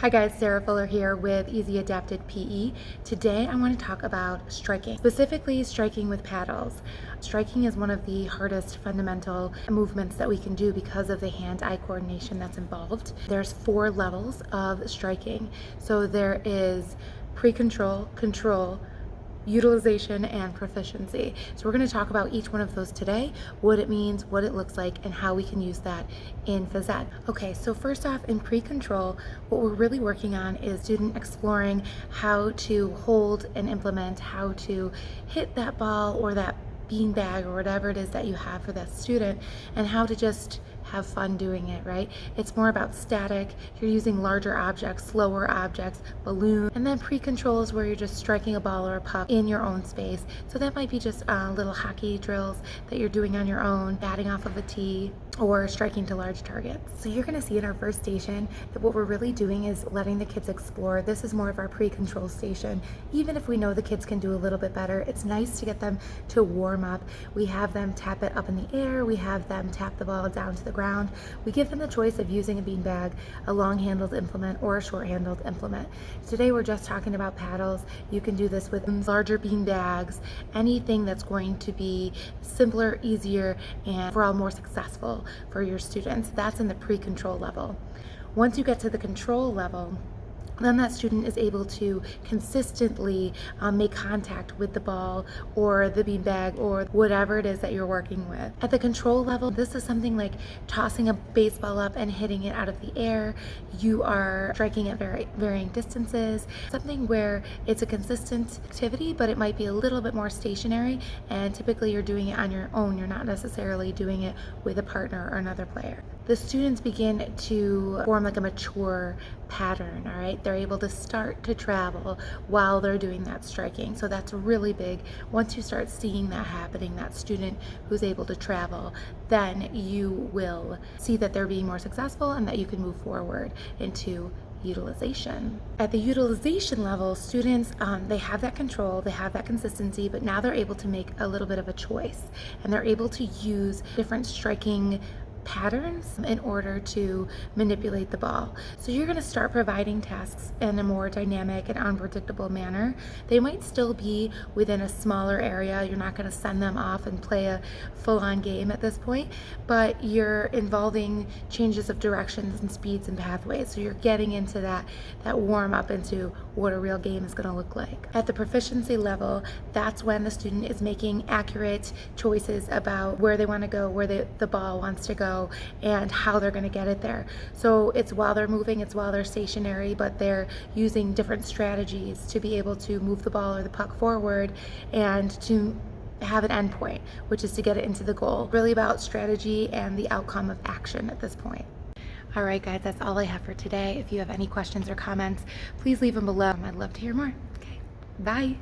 Hi guys, Sarah Fuller here with Easy Adapted PE. Today I want to talk about striking, specifically striking with paddles. Striking is one of the hardest fundamental movements that we can do because of the hand-eye coordination that's involved. There's four levels of striking. So there is pre-control, control, utilization and proficiency. So we're going to talk about each one of those today, what it means, what it looks like, and how we can use that in phys ed. Okay, so first off, in pre-control, what we're really working on is student exploring how to hold and implement, how to hit that ball or that bean bag or whatever it is that you have for that student, and how to just have fun doing it, right? It's more about static. You're using larger objects, slower objects, balloon, and then pre-control is where you're just striking a ball or a puck in your own space. So that might be just uh, little hockey drills that you're doing on your own, batting off of a tee, or striking to large targets. So you're gonna see in our first station that what we're really doing is letting the kids explore. This is more of our pre-control station. Even if we know the kids can do a little bit better, it's nice to get them to warm up. We have them tap it up in the air, we have them tap the ball down to the ground. We give them the choice of using a beanbag, a long-handled implement, or a short-handled implement. Today we're just talking about paddles. You can do this with larger bean bags, anything that's going to be simpler, easier, and overall more successful for your students. That's in the pre-control level. Once you get to the control level, then that student is able to consistently um, make contact with the ball or the beanbag or whatever it is that you're working with. At the control level, this is something like tossing a baseball up and hitting it out of the air. You are striking at very varying distances, something where it's a consistent activity, but it might be a little bit more stationary and typically you're doing it on your own. You're not necessarily doing it with a partner or another player. The students begin to form like a mature pattern, all right? They're able to start to travel while they're doing that striking. So that's really big. Once you start seeing that happening, that student who's able to travel, then you will see that they're being more successful and that you can move forward into utilization. At the utilization level, students, um, they have that control, they have that consistency, but now they're able to make a little bit of a choice and they're able to use different striking patterns in order to manipulate the ball. So you're gonna start providing tasks in a more dynamic and unpredictable manner. They might still be within a smaller area. You're not gonna send them off and play a full-on game at this point, but you're involving changes of directions and speeds and pathways. So you're getting into that, that warm up into what a real game is gonna look like. At the proficiency level, that's when the student is making accurate choices about where they wanna go, where they, the ball wants to go, and how they're gonna get it there. So it's while they're moving, it's while they're stationary, but they're using different strategies to be able to move the ball or the puck forward and to have an endpoint, which is to get it into the goal. Really about strategy and the outcome of action at this point. All right, guys, that's all I have for today. If you have any questions or comments, please leave them below. I'd love to hear more. Okay, bye.